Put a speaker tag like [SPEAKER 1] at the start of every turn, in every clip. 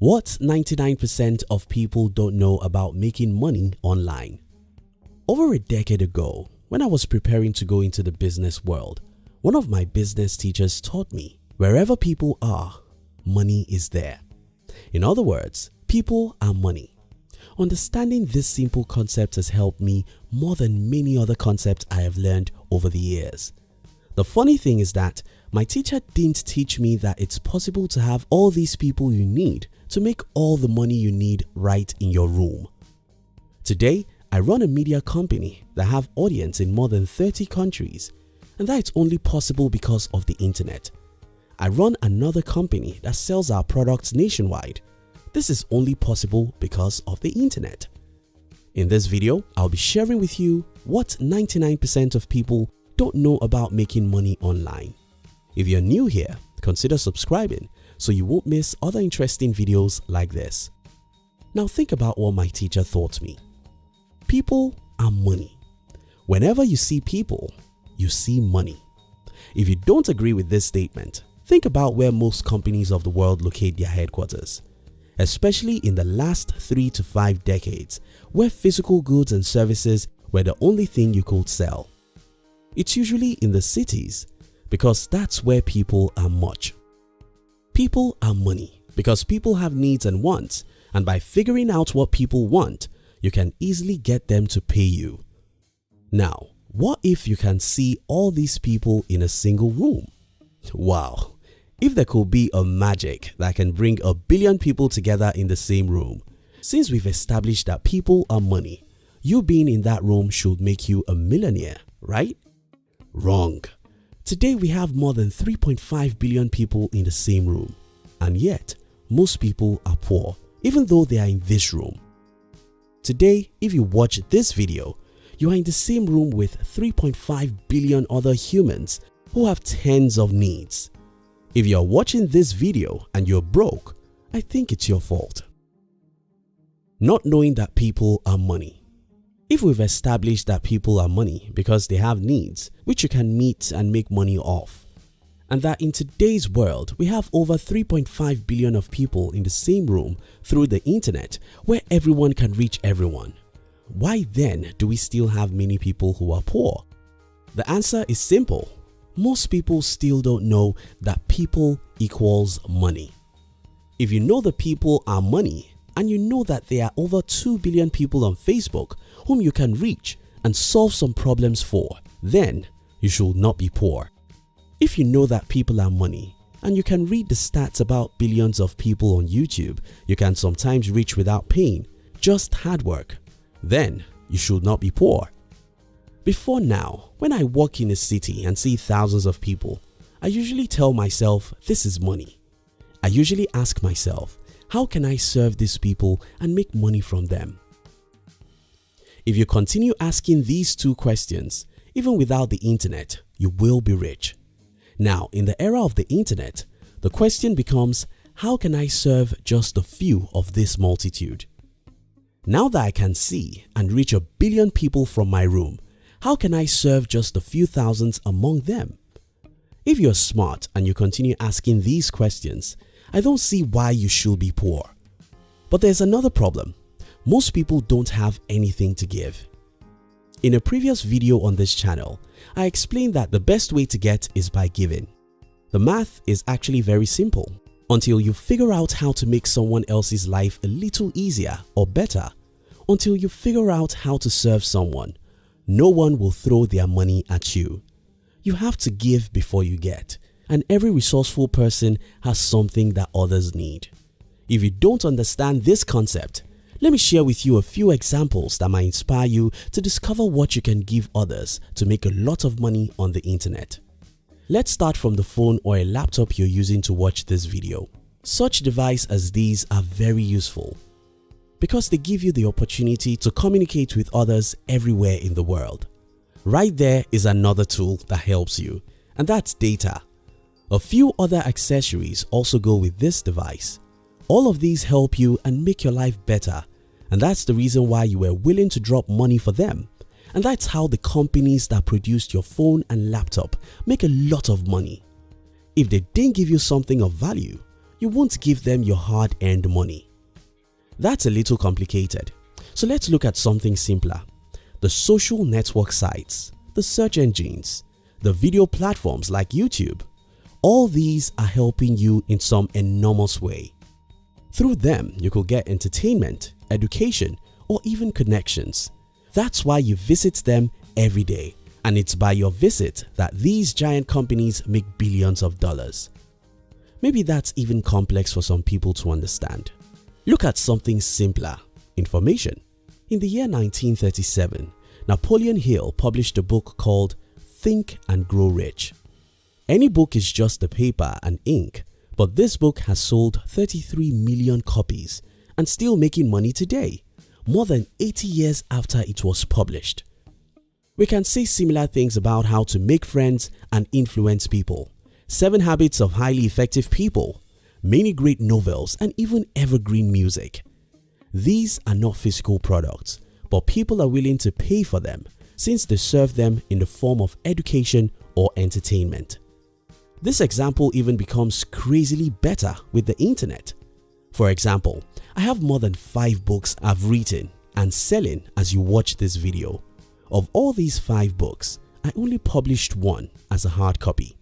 [SPEAKER 1] What 99% of people don't know about making money online? Over a decade ago, when I was preparing to go into the business world, one of my business teachers taught me, wherever people are, money is there. In other words, people are money. Understanding this simple concept has helped me more than many other concepts I have learned over the years. The funny thing is that my teacher didn't teach me that it's possible to have all these people you need to make all the money you need right in your room. Today, I run a media company that have audience in more than 30 countries and that's only possible because of the internet. I run another company that sells our products nationwide. This is only possible because of the internet. In this video, I'll be sharing with you what 99% of people don't know about making money online. If you're new here, consider subscribing so you won't miss other interesting videos like this. Now think about what my teacher taught me. People are money. Whenever you see people, you see money. If you don't agree with this statement, think about where most companies of the world locate their headquarters, especially in the last 3 to 5 decades where physical goods and services were the only thing you could sell. It's usually in the cities because that's where people are much. People are money because people have needs and wants and by figuring out what people want, you can easily get them to pay you. Now, what if you can see all these people in a single room? Wow, if there could be a magic that can bring a billion people together in the same room. Since we've established that people are money, you being in that room should make you a millionaire, right? Wrong. Today we have more than 3.5 billion people in the same room and yet most people are poor even though they are in this room. Today if you watch this video, you are in the same room with 3.5 billion other humans who have tens of needs. If you are watching this video and you're broke, I think it's your fault. Not knowing that people are money if we've established that people are money because they have needs which you can meet and make money off, and that in today's world we have over 3.5 billion of people in the same room through the internet where everyone can reach everyone, why then do we still have many people who are poor? The answer is simple. Most people still don't know that people equals money. If you know the people are money and you know that there are over 2 billion people on Facebook whom you can reach and solve some problems for, then you should not be poor. If you know that people are money and you can read the stats about billions of people on YouTube you can sometimes reach without pain, just hard work, then you should not be poor. Before now, when I walk in a city and see thousands of people, I usually tell myself this is money. I usually ask myself, how can I serve these people and make money from them? If you continue asking these two questions, even without the internet, you will be rich. Now, in the era of the internet, the question becomes, how can I serve just a few of this multitude? Now that I can see and reach a billion people from my room, how can I serve just a few thousands among them? If you're smart and you continue asking these questions, I don't see why you should be poor. But there's another problem most people don't have anything to give. In a previous video on this channel, I explained that the best way to get is by giving. The math is actually very simple. Until you figure out how to make someone else's life a little easier or better, until you figure out how to serve someone, no one will throw their money at you. You have to give before you get and every resourceful person has something that others need. If you don't understand this concept, let me share with you a few examples that might inspire you to discover what you can give others to make a lot of money on the internet. Let's start from the phone or a laptop you're using to watch this video. Such devices as these are very useful because they give you the opportunity to communicate with others everywhere in the world. Right there is another tool that helps you and that's data. A few other accessories also go with this device all of these help you and make your life better and that's the reason why you were willing to drop money for them. And that's how the companies that produced your phone and laptop make a lot of money. If they didn't give you something of value, you won't give them your hard earned money. That's a little complicated. So let's look at something simpler. The social network sites, the search engines, the video platforms like YouTube, all these are helping you in some enormous way. Through them, you could get entertainment, education, or even connections. That's why you visit them every day and it's by your visit that these giant companies make billions of dollars. Maybe that's even complex for some people to understand. Look at something simpler, information. In the year 1937, Napoleon Hill published a book called Think and Grow Rich. Any book is just the paper and ink, but this book has sold 33 million copies and still making money today, more than 80 years after it was published. We can say similar things about how to make friends and influence people, 7 Habits of Highly Effective People, many great novels and even evergreen music. These are not physical products, but people are willing to pay for them since they serve them in the form of education or entertainment. This example even becomes crazily better with the internet. For example, I have more than 5 books I've written and selling as you watch this video. Of all these 5 books, I only published one as a hard copy.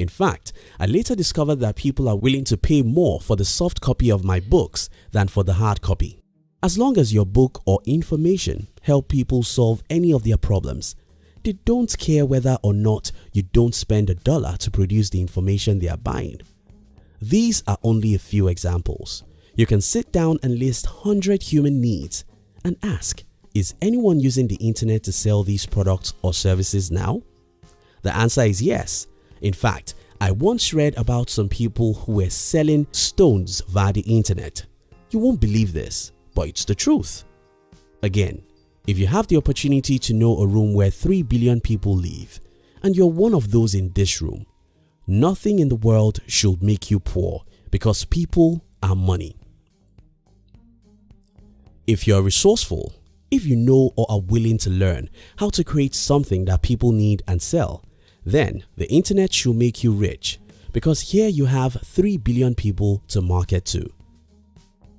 [SPEAKER 1] In fact, I later discovered that people are willing to pay more for the soft copy of my books than for the hard copy. As long as your book or information help people solve any of their problems, they don't care whether or not you don't spend a dollar to produce the information they are buying. These are only a few examples. You can sit down and list 100 human needs and ask, is anyone using the internet to sell these products or services now? The answer is yes. In fact, I once read about some people who were selling stones via the internet. You won't believe this, but it's the truth. Again, if you have the opportunity to know a room where 3 billion people live and you're one of those in this room, nothing in the world should make you poor because people are money. If you're resourceful, if you know or are willing to learn how to create something that people need and sell, then the internet should make you rich because here you have 3 billion people to market to.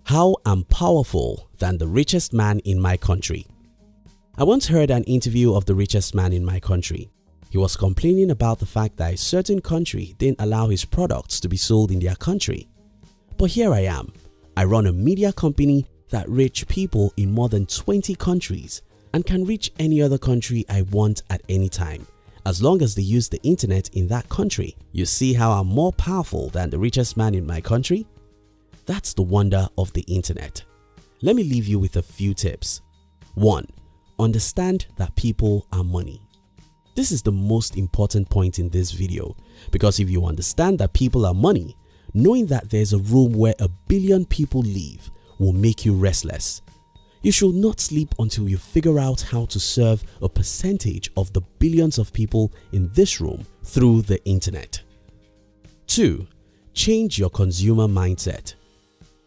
[SPEAKER 1] How I'm powerful than the richest man in my country. I once heard an interview of the richest man in my country. He was complaining about the fact that a certain country didn't allow his products to be sold in their country. But here I am. I run a media company that reach people in more than 20 countries and can reach any other country I want at any time as long as they use the internet in that country. You see how I'm more powerful than the richest man in my country? That's the wonder of the internet. Let me leave you with a few tips. 1. Understand that people are money. This is the most important point in this video because if you understand that people are money, knowing that there's a room where a billion people live will make you restless. You should not sleep until you figure out how to serve a percentage of the billions of people in this room through the internet. 2. Change your consumer mindset.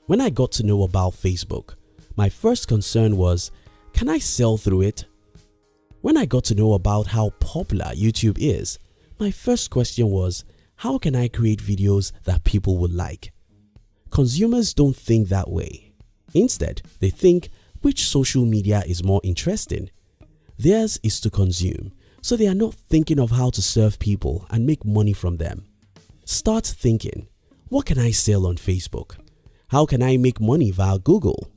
[SPEAKER 1] When I got to know about Facebook, my first concern was can I sell through it? When I got to know about how popular YouTube is, my first question was how can I create videos that people would like? Consumers don't think that way. Instead, they think which social media is more interesting. Theirs is to consume, so they are not thinking of how to serve people and make money from them. Start thinking, what can I sell on Facebook? How can I make money via Google?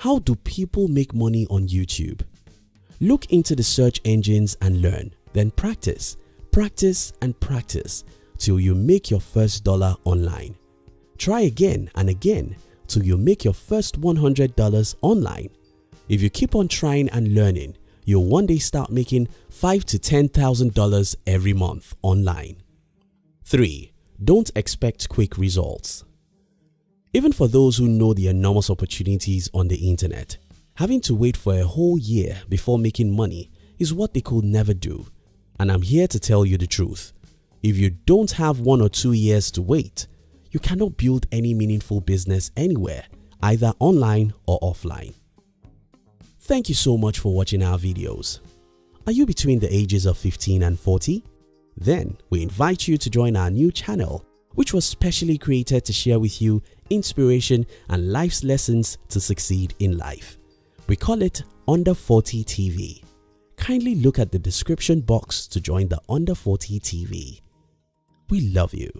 [SPEAKER 1] How do people make money on YouTube? Look into the search engines and learn, then practice, practice and practice till you make your first dollar online. Try again and again till you make your first $100 online. If you keep on trying and learning, you'll one day start making $5 to $10,000 every month online. 3. Don't expect quick results. Even for those who know the enormous opportunities on the internet, having to wait for a whole year before making money is what they could never do. And I'm here to tell you the truth. If you don't have one or two years to wait, you cannot build any meaningful business anywhere, either online or offline. Thank you so much for watching our videos. Are you between the ages of 15 and 40? Then we invite you to join our new channel which was specially created to share with you inspiration, and life's lessons to succeed in life. We call it Under 40 TV. Kindly look at the description box to join the Under 40 TV. We love you.